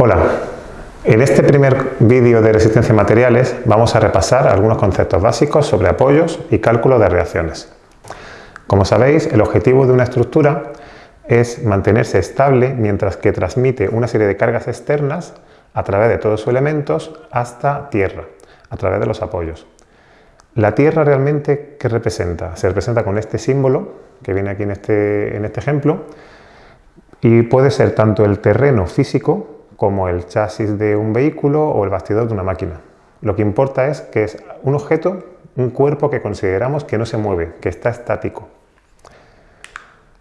Hola, en este primer vídeo de resistencia a materiales vamos a repasar algunos conceptos básicos sobre apoyos y cálculo de reacciones. Como sabéis, el objetivo de una estructura es mantenerse estable mientras que transmite una serie de cargas externas a través de todos sus elementos hasta tierra, a través de los apoyos. La tierra realmente, ¿qué representa? Se representa con este símbolo que viene aquí en este, en este ejemplo y puede ser tanto el terreno físico como el chasis de un vehículo o el bastidor de una máquina. Lo que importa es que es un objeto, un cuerpo que consideramos que no se mueve, que está estático.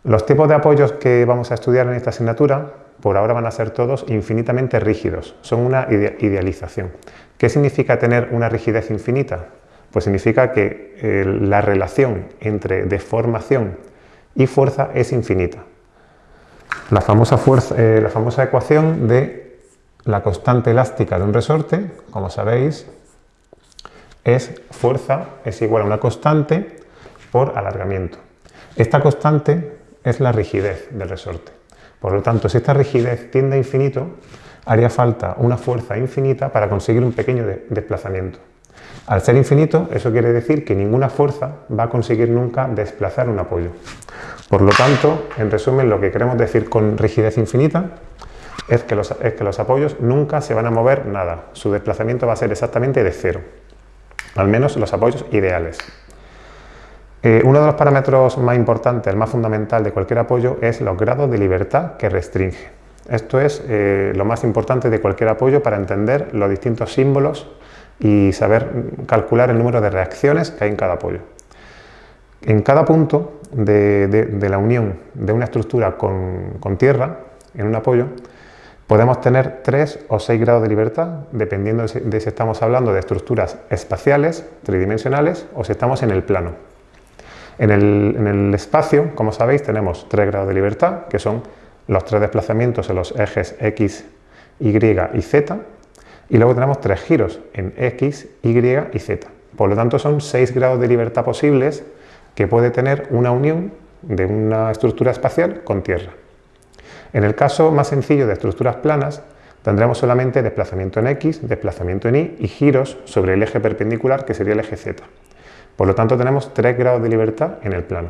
Los tipos de apoyos que vamos a estudiar en esta asignatura por ahora van a ser todos infinitamente rígidos, son una idealización. ¿Qué significa tener una rigidez infinita? Pues significa que eh, la relación entre deformación y fuerza es infinita. La famosa, eh, la famosa ecuación de la constante elástica de un resorte, como sabéis, es fuerza es igual a una constante por alargamiento. Esta constante es la rigidez del resorte. Por lo tanto, si esta rigidez tiende a infinito, haría falta una fuerza infinita para conseguir un pequeño desplazamiento. Al ser infinito, eso quiere decir que ninguna fuerza va a conseguir nunca desplazar un apoyo. Por lo tanto, en resumen, lo que queremos decir con rigidez infinita es que, los, apoyos nunca se van a mover nada. Su desplazamiento va a ser exactamente de cero. Al menos los apoyos ideales. Eh, uno de los parámetros más importantes, el más fundamental de cualquier apoyo, es los grados de libertad que restringe. Esto es eh, lo más importante de cualquier apoyo para entender los distintos símbolos y saber calcular el número de reacciones que hay en cada apoyo. En cada punto de, la unión de una estructura con tierra, en un apoyo, Podemos tener 3 o 6 grados de libertad, dependiendo de si estamos hablando de estructuras espaciales, tridimensionales, o si estamos en el plano. En el, espacio, como sabéis, tenemos 3 grados de libertad, que son los tres desplazamientos en los ejes X, Y y Z, y luego tenemos tres giros en X, Y y Z. Por lo tanto, son 6 grados de libertad posibles que puede tener una unión de una estructura espacial con Tierra. En el caso más sencillo de estructuras planas, tendremos solamente desplazamiento en X, desplazamiento en Y y giros sobre el eje perpendicular que sería el eje Z. Por lo tanto tenemos tres grados de libertad en el plano.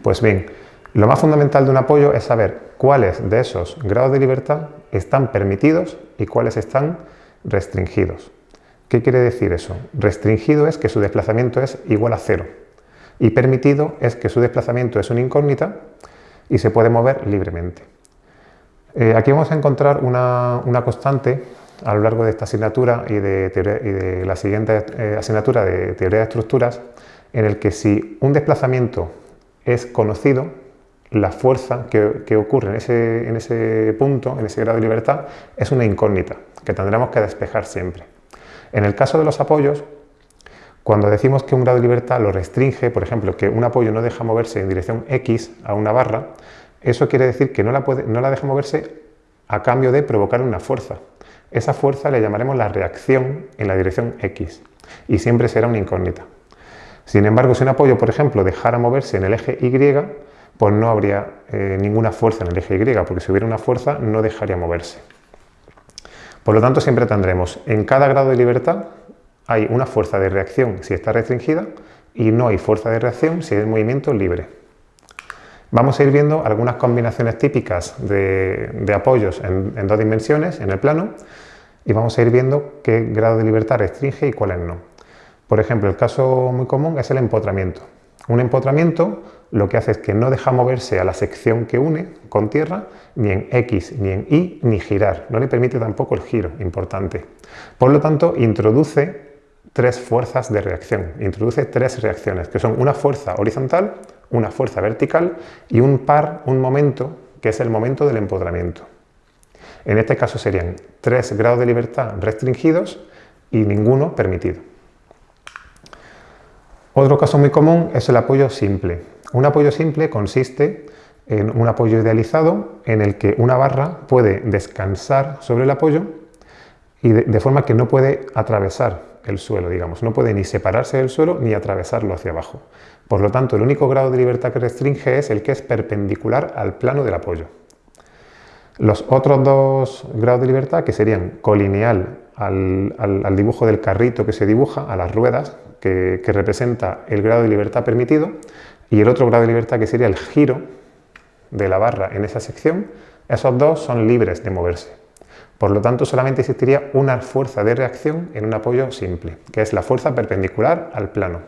Pues bien, lo más fundamental de un apoyo es saber cuáles de esos grados de libertad están permitidos y cuáles están restringidos. ¿Qué quiere decir eso? Restringido es que su desplazamiento es igual a cero y permitido es que su desplazamiento es una incógnita y se puede mover libremente. Eh, aquí vamos a encontrar una, constante a lo largo de esta asignatura y de, la siguiente eh, asignatura de teoría de estructuras, en el que si un desplazamiento es conocido, la fuerza que, ocurre en ese, en ese punto, en ese grado de libertad, es una incógnita que tendremos que despejar siempre. En el caso de los apoyos, cuando decimos que un grado de libertad lo restringe, por ejemplo, que un apoyo no deja moverse en dirección X a una barra, eso quiere decir que no la, deja moverse a cambio de provocar una fuerza. Esa fuerza le llamaremos la reacción en la dirección X y siempre será una incógnita. Sin embargo, si un apoyo, por ejemplo, dejara moverse en el eje Y, pues no habría eh, ninguna fuerza en el eje Y, porque si hubiera una fuerza no dejaría moverse. Por lo tanto, siempre tendremos en cada grado de libertad hay una fuerza de reacción si está restringida y no hay fuerza de reacción si es movimiento libre. Vamos a ir viendo algunas combinaciones típicas de, apoyos en, dos dimensiones, en el plano, y vamos a ir viendo qué grado de libertad restringe y cuáles no. Por ejemplo, el caso muy común es el empotramiento. Un empotramiento lo que hace es que no deja moverse a la sección que une con tierra, ni en X, ni en Y, ni girar. No le permite tampoco el giro, importante. Por lo tanto, introduce tres fuerzas de reacción, introduce tres reacciones, que son una fuerza horizontal, una fuerza vertical y un par, un momento, que es el momento del empoderamiento. En este caso serían tres grados de libertad restringidos y ninguno permitido. Otro caso muy común es el apoyo simple. Un apoyo simple consiste en un apoyo idealizado en el que una barra puede descansar sobre el apoyo y de, forma que no puede atravesar el suelo, digamos. No puede ni separarse del suelo ni atravesarlo hacia abajo. Por lo tanto, el único grado de libertad que restringe es el que es perpendicular al plano del apoyo. Los otros dos grados de libertad, que serían colineal al, dibujo del carrito que se dibuja, a las ruedas, que, que representa el grado de libertad permitido, y el otro grado de libertad, que sería el giro de la barra en esa sección, esos dos son libres de moverse. Por lo tanto, solamente existiría una fuerza de reacción en un apoyo simple, que es la fuerza perpendicular al plano.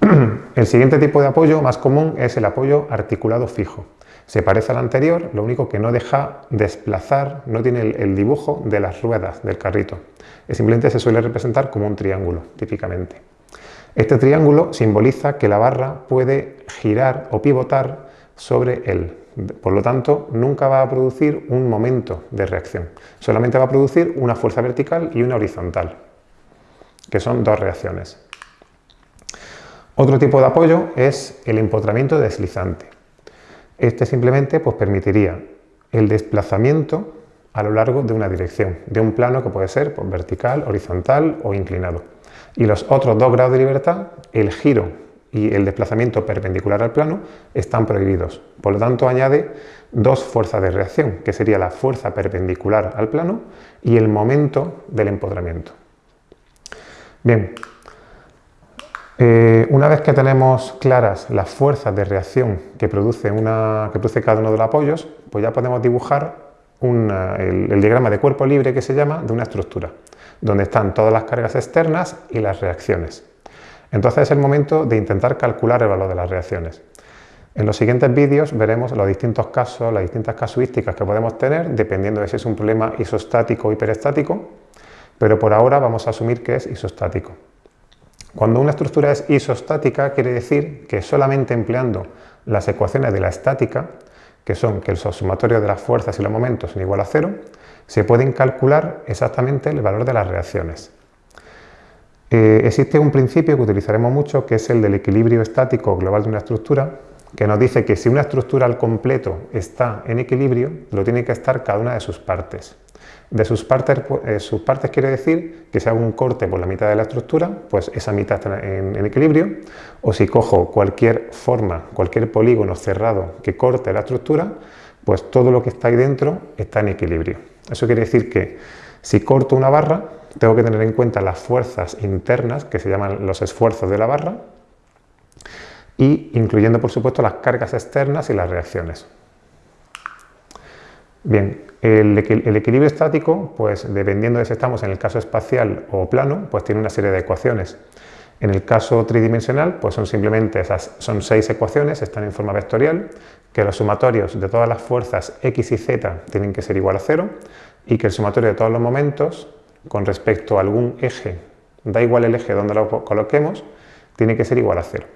El siguiente tipo de apoyo más común es el apoyo articulado fijo. Se parece al anterior, lo único que no deja desplazar, no tiene el, dibujo de las ruedas del carrito. Simplemente se suele representar como un triángulo, típicamente. Este triángulo simboliza que la barra puede girar o pivotar sobre él. Por lo tanto, nunca va a producir un momento de reacción. Solamente va a producir una fuerza vertical y una horizontal, que son dos reacciones. Otro tipo de apoyo es el empotramiento deslizante. Este simplemente pues, permitiría el desplazamiento a lo largo de una dirección, de un plano que puede ser pues, vertical, horizontal o inclinado. Y los otros dos grados de libertad, el giro y el desplazamiento perpendicular al plano, están prohibidos. Por lo tanto, añade dos fuerzas de reacción, que sería la fuerza perpendicular al plano y el momento del empodramiento. Bien, eh, una vez que tenemos claras las fuerzas de reacción que produce, que produce cada uno de los apoyos, pues ya podemos dibujar el, diagrama de cuerpo libre que se llama de una estructura, donde están todas las cargas externas y las reacciones. Entonces es el momento de intentar calcular el valor de las reacciones. En los siguientes vídeos veremos los distintos casos, las distintas casuísticas que podemos tener, dependiendo de si es un problema isostático o hiperestático, pero por ahora vamos a asumir que es isostático. Cuando una estructura es isostática quiere decir que solamente empleando las ecuaciones de la estática, que son que el sumatorio de las fuerzas y los momentos son igual a cero, se pueden calcular exactamente el valor de las reacciones. Eh, existe un principio que utilizaremos mucho que es el del equilibrio estático global de una estructura, que nos dice que si una estructura al completo está en equilibrio, lo tiene que estar cada una de sus partes. De sus partes, eh, sus partes quiere decir que si hago un corte por la mitad de la estructura, pues esa mitad está en, equilibrio, o si cojo cualquier forma, cualquier polígono cerrado que corte la estructura, pues todo lo que está ahí dentro está en equilibrio. Eso quiere decir que si corto una barra, tengo que tener en cuenta las fuerzas internas, que se llaman los esfuerzos de la barra, y incluyendo por supuesto las cargas externas y las reacciones. Bien, el, equilibrio estático, pues dependiendo de si estamos en el caso espacial o plano, pues tiene una serie de ecuaciones. En el caso tridimensional, pues son simplemente esas, son seis ecuaciones, están en forma vectorial, que los sumatorios de todas las fuerzas x y z tienen que ser igual a cero y que el sumatorio de todos los momentos con respecto a algún eje, da igual el eje donde lo coloquemos, tiene que ser igual a cero.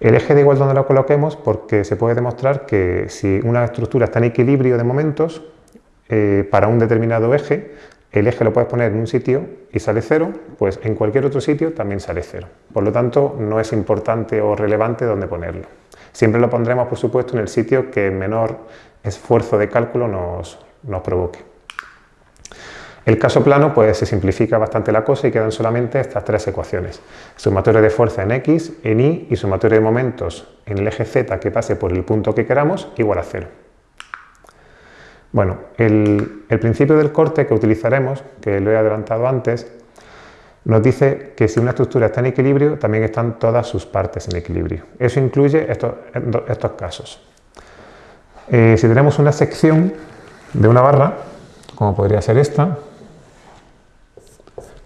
El eje da igual donde lo coloquemos porque se puede demostrar que si una estructura está en equilibrio de momentos, eh, para un determinado eje, el eje lo puedes poner en un sitio y sale cero, pues en cualquier otro sitio también sale cero. Por lo tanto, no es importante o relevante dónde ponerlo. Siempre lo pondremos, por supuesto, en el sitio que menor esfuerzo de cálculo nos, nos provoque. El caso plano pues se simplifica bastante la cosa y quedan solamente estas tres ecuaciones. Sumatorio de fuerza en x, en y y sumatorio de momentos en el eje z que pase por el punto que queramos igual a cero. Bueno, el, principio del corte que utilizaremos, que lo he adelantado antes, nos dice que si una estructura está en equilibrio, también están todas sus partes en equilibrio. Eso incluye estos, estos casos. Eh, si tenemos una sección de una barra, como podría ser esta,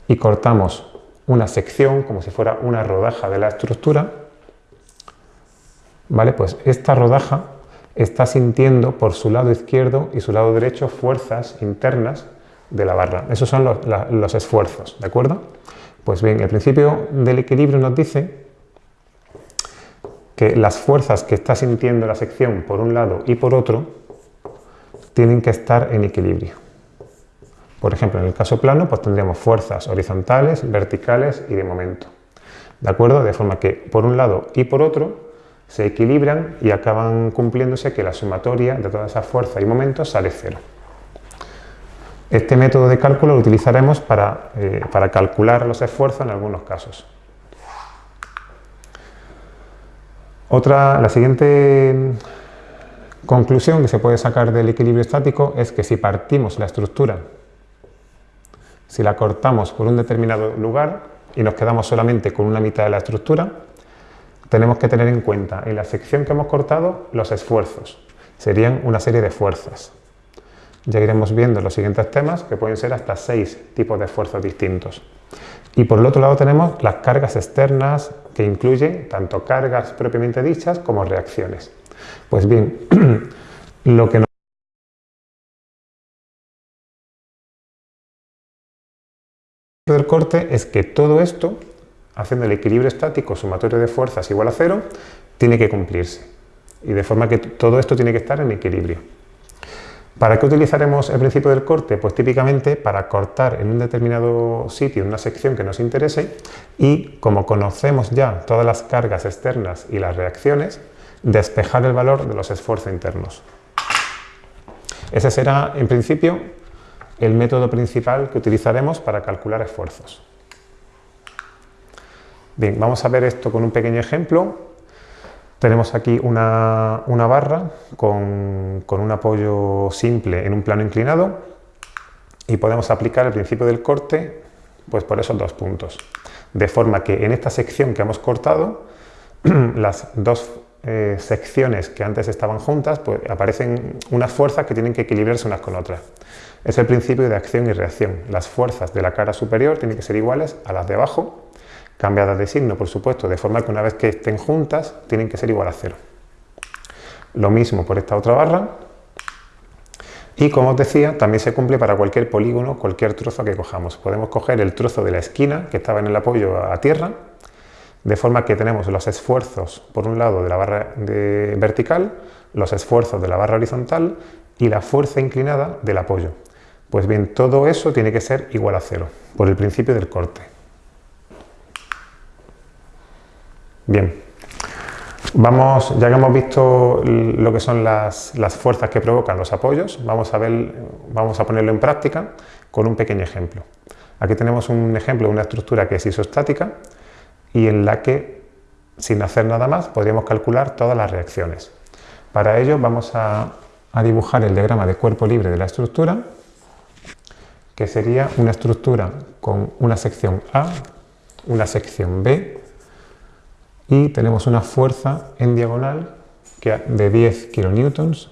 y cortamos una sección como si fuera una rodaja de la estructura, ¿vale? Pues esta rodaja está sintiendo por su lado izquierdo y su lado derecho fuerzas internas de la barra. Esos son los, los esfuerzos, ¿de acuerdo? Pues bien, el principio del equilibrio nos dice que las fuerzas que está sintiendo la sección por un lado y por otro tienen que estar en equilibrio. Por ejemplo, en el caso plano, pues tendríamos fuerzas horizontales, verticales y de momento. ¿De acuerdo? De forma que por un lado y por otro se equilibran y acaban cumpliéndose que la sumatoria de todas esas fuerzas y momentos sale cero. Este método de cálculo lo utilizaremos para, eh, para calcular los esfuerzos en algunos casos. Otra, la siguiente Conclusión que se puede sacar del equilibrio estático es que si partimos la estructura, si la cortamos por un determinado lugar y nos quedamos solamente con una mitad de la estructura, tenemos que tener en cuenta en la sección que hemos cortado los esfuerzos. Serían una serie de fuerzas. Ya iremos viendo en los siguientes temas que pueden ser hasta seis tipos de esfuerzos distintos. Y por el otro lado tenemos las cargas externas que incluyen tanto cargas propiamente dichas como reacciones. Pues bien, lo que nos del corte es que todo esto, haciendo el equilibrio estático sumatorio de fuerzas igual a cero, tiene que cumplirse. Y de forma que todo esto tiene que estar en equilibrio. ¿Para qué utilizaremos el principio del corte? Pues típicamente para cortar en un determinado sitio, en una sección que nos interese y como conocemos ya todas las cargas externas y las reacciones, despejar el valor de los esfuerzos internos. Ese será, en principio, el método principal que utilizaremos para calcular esfuerzos. Bien, vamos a ver esto con un pequeño ejemplo. Tenemos aquí una, barra con, con, un apoyo simple en un plano inclinado y podemos aplicar el principio del corte pues por esos dos puntos. De forma que en esta sección que hemos cortado, las dos eh, secciones que antes estaban juntas, pues aparecen unas fuerzas que tienen que equilibrarse unas con otras. Es el principio de acción y reacción. Las fuerzas de la cara superior tienen que ser iguales a las de abajo, cambiadas de signo, por supuesto, de forma que una vez que estén juntas, tienen que ser igual a cero. Lo mismo por esta otra barra. Y como os decía, también se cumple para cualquier polígono, cualquier trozo que cojamos. Podemos coger el trozo de la esquina que estaba en el apoyo a tierra de forma que tenemos los esfuerzos, por un lado, de la barra vertical, los esfuerzos de la barra horizontal y la fuerza inclinada del apoyo. Pues bien, todo eso tiene que ser igual a cero, por el principio del corte. Bien, vamos, ya que hemos visto lo que son las, las fuerzas que provocan los apoyos, vamos a, ver, vamos a ponerlo en práctica con un pequeño ejemplo. Aquí tenemos un ejemplo de una estructura que es isostática, y en la que, sin hacer nada más, podríamos calcular todas las reacciones. Para ello vamos a, dibujar el diagrama de cuerpo libre de la estructura, que sería una estructura con una sección A, una sección B, y tenemos una fuerza en diagonal de 10 kilonewtons,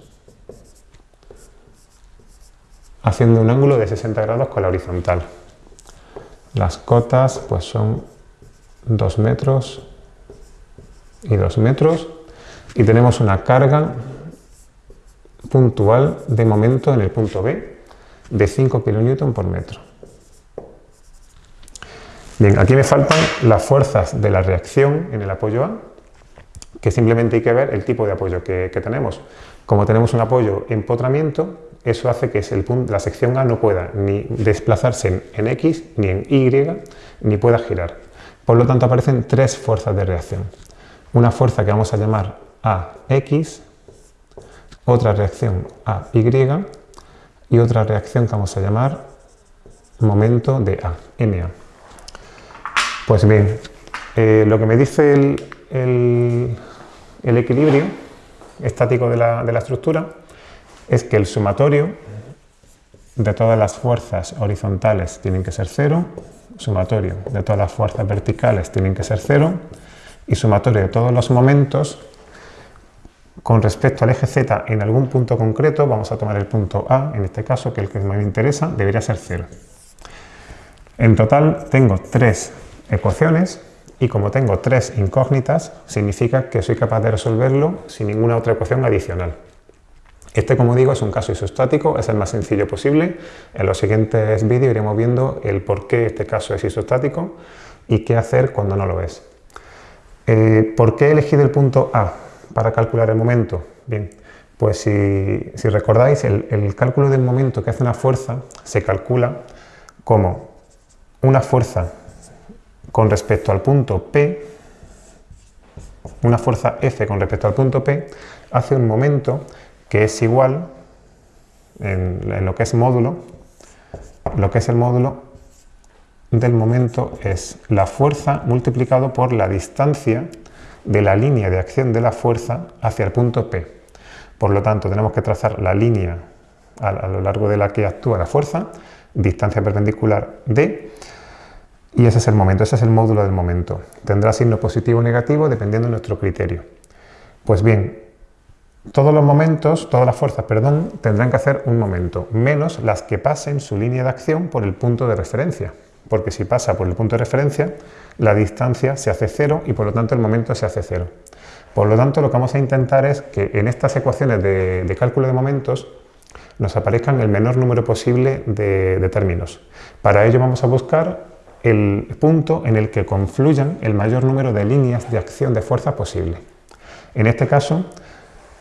haciendo un ángulo de 60 grados con la horizontal. Las cotas pues son 2 metros y 2 metros y tenemos una carga puntual de momento en el punto B de 5 kN por metro. Bien, aquí me faltan las fuerzas de la reacción en el apoyo A, que simplemente hay que ver el tipo de apoyo que, tenemos. Como tenemos un apoyo empotramiento, eso hace que la sección A no pueda ni desplazarse en X, ni en Y, ni pueda girar. Por lo tanto, aparecen tres fuerzas de reacción. Una fuerza que vamos a llamar AX, otra reacción AY y otra reacción que vamos a llamar momento de A, MA. Pues bien, eh, lo que me dice el, equilibrio estático de la, de la estructura es que el sumatorio de todas las fuerzas horizontales tienen que ser cero, sumatorio de todas las fuerzas verticales tienen que ser cero y sumatorio de todos los momentos con respecto al eje Z en algún punto concreto, vamos a tomar el punto A, en este caso, que es el que más me interesa, debería ser cero. En total tengo tres ecuaciones y como tengo tres incógnitas, significa que soy capaz de resolverlo sin ninguna otra ecuación adicional. Este, como digo, es un caso isostático, es el más sencillo posible. En los siguientes vídeos iremos viendo el por qué este caso es isostático y qué hacer cuando no lo es. Eh, ¿Por qué he elegido el punto A para calcular el momento? Bien, pues si, recordáis, el, cálculo del momento que hace una fuerza se calcula como una fuerza con respecto al punto P, una fuerza F con respecto al punto P, hace un momento que es igual en, lo que es módulo, lo que es el módulo del momento es la fuerza multiplicado por la distancia de la línea de acción de la fuerza hacia el punto P. Por lo tanto, tenemos que trazar la línea a, lo largo de la que actúa la fuerza, distancia perpendicular d, y ese es el momento, ese es el módulo del momento. Tendrá signo positivo o negativo dependiendo de nuestro criterio. Pues bien, todos los momentos, todas las fuerzas, perdón, tendrán que hacer un momento, menos las que pasen su línea de acción por el punto de referencia, porque si pasa por el punto de referencia, la distancia se hace cero y por lo tanto el momento se hace cero. Por lo tanto, lo que vamos a intentar es que en estas ecuaciones de, cálculo de momentos nos aparezcan el menor número posible de términos. Para ello vamos a buscar el punto en el que confluyan el mayor número de líneas de acción de fuerza posible. En este caso,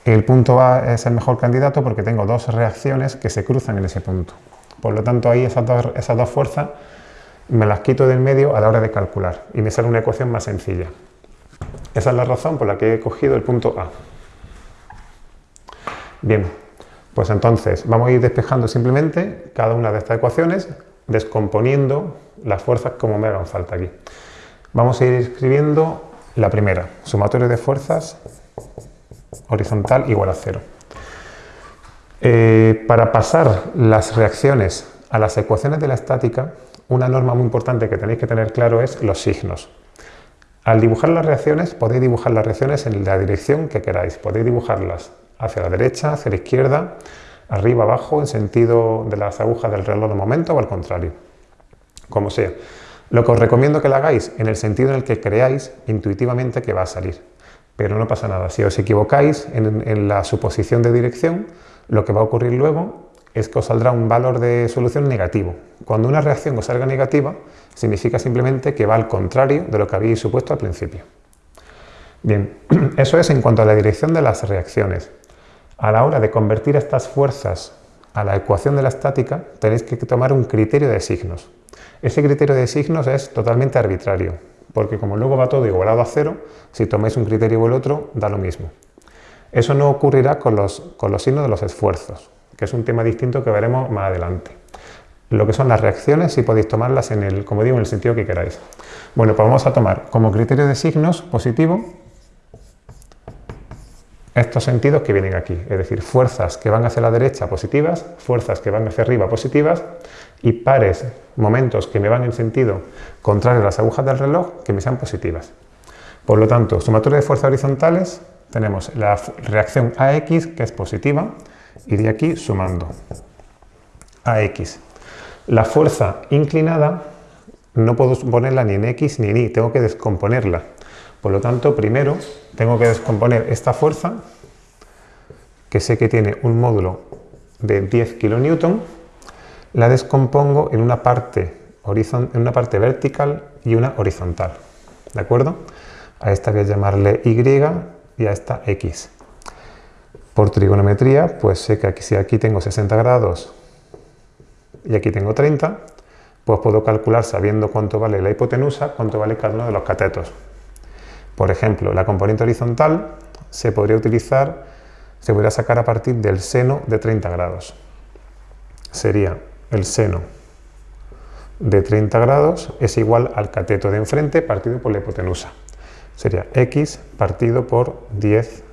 el punto A es el mejor candidato porque tengo dos reacciones que se cruzan en ese punto. Por lo tanto, ahí esas dos, esas dos fuerzas me las quito del medio a la hora de calcular y me sale una ecuación más sencilla. Esa es la razón por la que he cogido el punto A. Bien, pues entonces vamos a ir despejando simplemente cada una de estas ecuaciones, descomponiendo las fuerzas como me hagan falta aquí. Vamos a ir escribiendo la primera, sumatorio de fuerzas horizontal igual a cero. Eh, para pasar las reacciones a las ecuaciones de la estática, una norma muy importante que tenéis que tener claro es los signos. Al dibujar las reacciones, podéis dibujar las reacciones en la dirección que queráis. Podéis dibujarlas hacia la derecha, hacia la izquierda, arriba, abajo, en sentido de las agujas del reloj de momento o al contrario, como sea. Lo que os recomiendo que lo hagáis en el sentido en el que creáis intuitivamente que va a salir pero no pasa nada. Si os equivocáis en, la suposición de dirección, lo que va a ocurrir luego es que os saldrá un valor de solución negativo. Cuando una reacción os salga negativa, significa simplemente que va al contrario de lo que habéis supuesto al principio. Bien, eso es en cuanto a la dirección de las reacciones. A la hora de convertir estas fuerzas a la ecuación de la estática, tenéis que tomar un criterio de signos. Ese criterio de signos es totalmente arbitrario porque como luego va todo igualado a cero, si tomáis un criterio o el otro, da lo mismo. Eso no ocurrirá con los, con los signos de los esfuerzos, que es un tema distinto que veremos más adelante. Lo que son las reacciones, si podéis tomarlas en el, como digo, en el sentido que queráis. Bueno, pues vamos a tomar como criterio de signos positivo estos sentidos que vienen aquí, es decir, fuerzas que van hacia la derecha positivas, fuerzas que van hacia arriba positivas y pares, momentos que me van en sentido contrario a las agujas del reloj que me sean positivas. Por lo tanto, sumatoria de fuerzas horizontales, tenemos la reacción AX que es positiva y de aquí sumando AX. La fuerza inclinada no puedo ponerla ni en X ni en Y, tengo que descomponerla. Por lo tanto, primero tengo que descomponer esta fuerza, que sé que tiene un módulo de 10 kN, la descompongo en una parte, en una parte vertical y una horizontal. ¿De acuerdo? A esta voy a llamarle Y y a esta X. Por trigonometría, pues sé que aquí, si aquí tengo 60 grados y aquí tengo 30, pues puedo calcular, sabiendo cuánto vale la hipotenusa, cuánto vale cada uno de los catetos. Por ejemplo, la componente horizontal se podría utilizar, se podría sacar a partir del seno de 30 grados. Sería el seno de 30 grados es igual al cateto de enfrente partido por la hipotenusa. Sería x partido por 10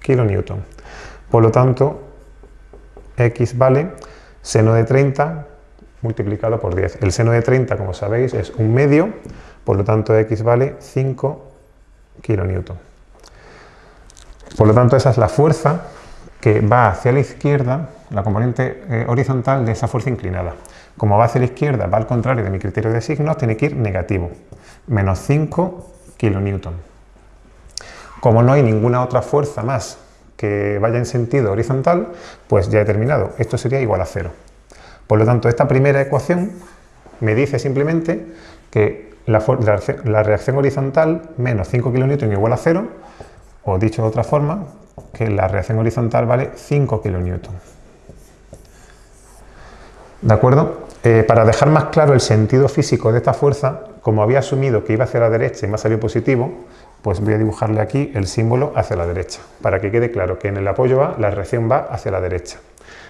kN. Por lo tanto, x vale seno de 30 multiplicado por 10. El seno de 30, como sabéis, es un medio, por lo tanto x vale 5 kN. Por lo tanto, esa es la fuerza que va hacia la izquierda, la componente eh, horizontal de esa fuerza inclinada. Como va hacia la izquierda, va al contrario de mi criterio de signos, tiene que ir negativo, menos 5 kN. Como no hay ninguna otra fuerza más que vaya en sentido horizontal, pues ya he terminado. Esto sería igual a cero. Por lo tanto, esta primera ecuación me dice simplemente que la, reacción horizontal menos 5 kN igual a cero, o dicho de otra forma, que la reacción horizontal vale 5 kN. ¿De acuerdo? Eh, para dejar más claro el sentido físico de esta fuerza, como había asumido que iba hacia la derecha y me ha salido positivo, pues voy a dibujarle aquí el símbolo hacia la derecha, para que quede claro que en el apoyo A la reacción va hacia la derecha.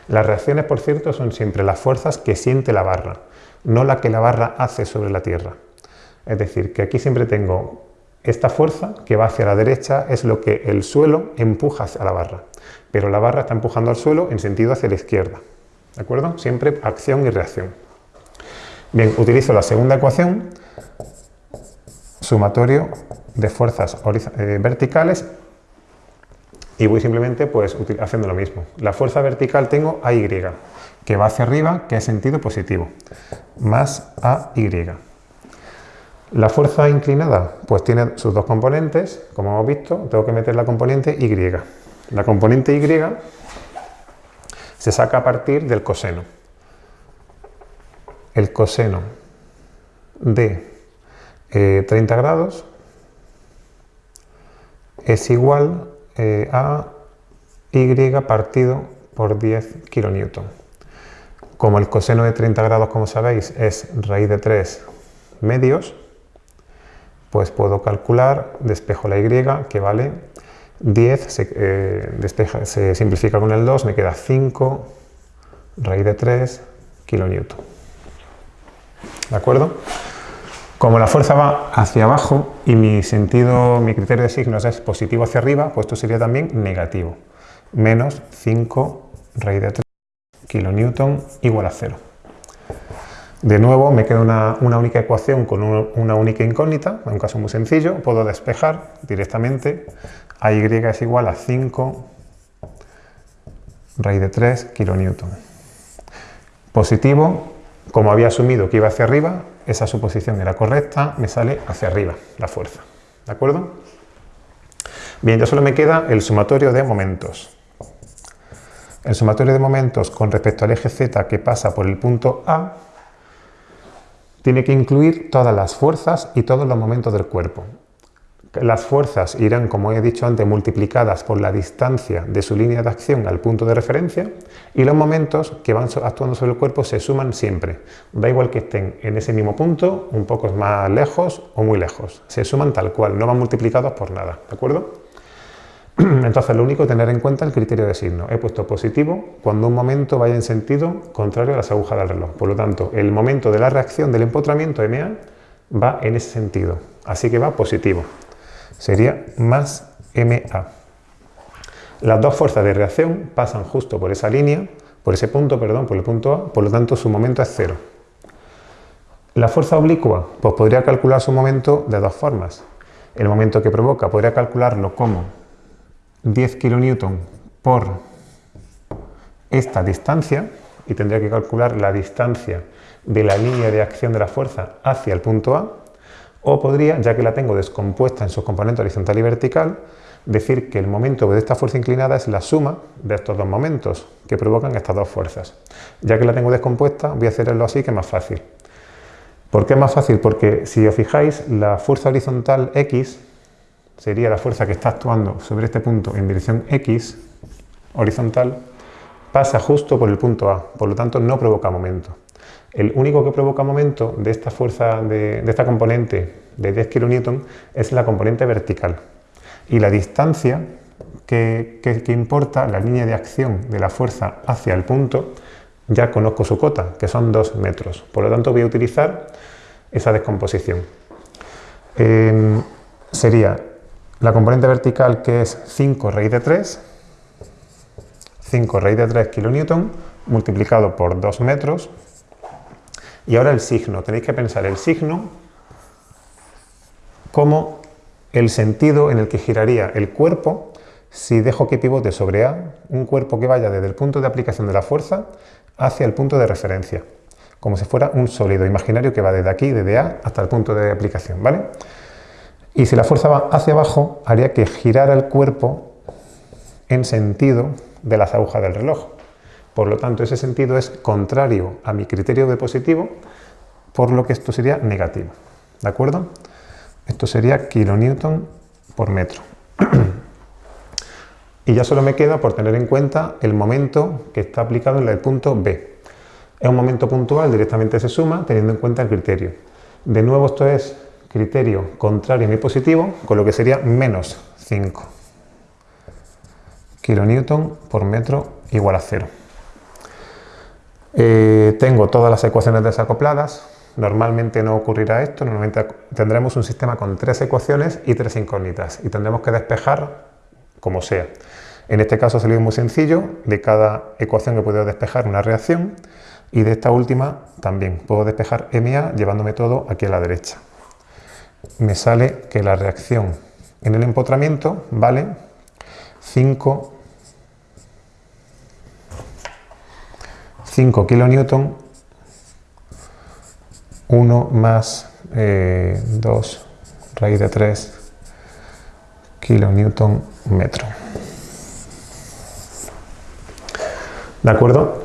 Las reacciones, por cierto, son siempre las fuerzas que siente la barra, no la que la barra hace sobre la Tierra. Es decir, que aquí siempre tengo esta fuerza que va hacia la derecha es lo que el suelo empuja a la barra, pero la barra está empujando al suelo en sentido hacia la izquierda. ¿De acuerdo? Siempre acción y reacción. Bien, utilizo la segunda ecuación, sumatorio de fuerzas eh, verticales y voy simplemente pues haciendo lo mismo. La fuerza vertical tengo AY, que va hacia arriba, que es sentido positivo, más AY. La fuerza inclinada pues tiene sus dos componentes, como hemos visto, tengo que meter la componente Y. La componente Y se saca a partir del coseno. El coseno de 30 eh, grados es igual eh, a Y partido por 10 kilonewton. Como el coseno de 30 grados, como sabéis, es raíz de 3 medios, pues puedo calcular, despejo la y, que vale 10, se, eh, se simplifica con el 2, me queda 5 raíz de 3 kilonewton. ¿De acuerdo? Como la fuerza va hacia abajo y mi sentido, mi criterio de signos es positivo hacia arriba, pues esto sería también negativo. Menos 5 raíz de 3 kilonewton igual a 0. De nuevo me queda una, única ecuación con una única incógnita, en un caso muy sencillo, puedo despejar directamente a y es igual a 5 raíz de 3 kilonewton. Positivo, como había asumido que iba hacia arriba, esa suposición era correcta, me sale hacia arriba la fuerza. ¿De acuerdo? Bien, ya solo me queda el sumatorio de momentos. El sumatorio de momentos con respecto al eje Z que pasa por el punto A tiene que incluir todas las fuerzas y todos los momentos del cuerpo. Las fuerzas irán, como he dicho antes, multiplicadas por la distancia de su línea de acción al punto de referencia y los momentos que van actuando sobre el cuerpo se suman siempre. Da igual que estén en ese mismo punto, un poco más lejos o muy lejos. Se suman tal cual, no van multiplicados por nada. ¿De acuerdo? Entonces, lo único tener en cuenta el criterio de signo. He puesto positivo cuando un momento vaya en sentido contrario a las agujas del reloj. Por lo tanto, el momento de la reacción del empotramiento MA va en ese sentido. Así que va positivo. Sería más MA. Las dos fuerzas de reacción pasan justo por esa línea, por ese punto, perdón, por el punto A, por lo tanto su momento es cero. La fuerza oblicua, pues podría calcular su momento de dos formas. El momento que provoca podría calcularlo como 10 kN por esta distancia y tendría que calcular la distancia de la línea de acción de la fuerza hacia el punto A o podría, ya que la tengo descompuesta en sus componentes horizontal y vertical, decir que el momento de esta fuerza inclinada es la suma de estos dos momentos que provocan estas dos fuerzas. Ya que la tengo descompuesta, voy a hacerlo así que es más fácil. ¿Por qué es más fácil? Porque si os fijáis, la fuerza horizontal X sería la fuerza que está actuando sobre este punto en dirección X, horizontal, pasa justo por el punto A, por lo tanto no provoca momento. El único que provoca momento de esta fuerza, de, esta componente de 10 kN es la componente vertical. Y la distancia que, importa, la línea de acción de la fuerza hacia el punto, ya conozco su cota, que son 2 metros. Por lo tanto voy a utilizar esa descomposición. Em, sería la componente vertical que es 5 raíz de 3, 5 raíz de 3 kN multiplicado por 2 metros. Y ahora el signo, tenéis que pensar el signo como el sentido en el que giraría el cuerpo si dejo que pivote sobre A, un cuerpo que vaya desde el punto de aplicación de la fuerza hacia el punto de referencia, como si fuera un sólido imaginario que va desde aquí, desde A, hasta el punto de aplicación, ¿vale? Y si la fuerza va hacia abajo, haría que girara el cuerpo en sentido de las agujas del reloj. Por lo tanto, ese sentido es contrario a mi criterio de positivo, por lo que esto sería negativo. ¿De acuerdo? Esto sería kilonewton por metro. y ya solo me queda por tener en cuenta el momento que está aplicado en el punto B. Es un momento puntual, directamente se suma teniendo en cuenta el criterio. De nuevo esto es criterio contrario a mi positivo, con lo que sería menos 5 kilonewton por metro igual a 0. Eh, tengo todas las ecuaciones desacopladas, normalmente no ocurrirá esto, normalmente tendremos un sistema con tres ecuaciones y tres incógnitas y tendremos que despejar como sea. En este caso ha salido muy sencillo, de cada ecuación que puedo despejar una reacción. Y de esta última también. Puedo despejar MA llevándome todo aquí a la derecha. Me sale que la reacción en el empotramiento vale 5, 5 kilonewton 1 más 2 eh, raíz de 3 kilonewton metro. ¿De acuerdo?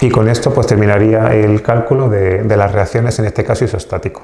Y con esto pues terminaría el cálculo de, de las reacciones, en este caso isostático.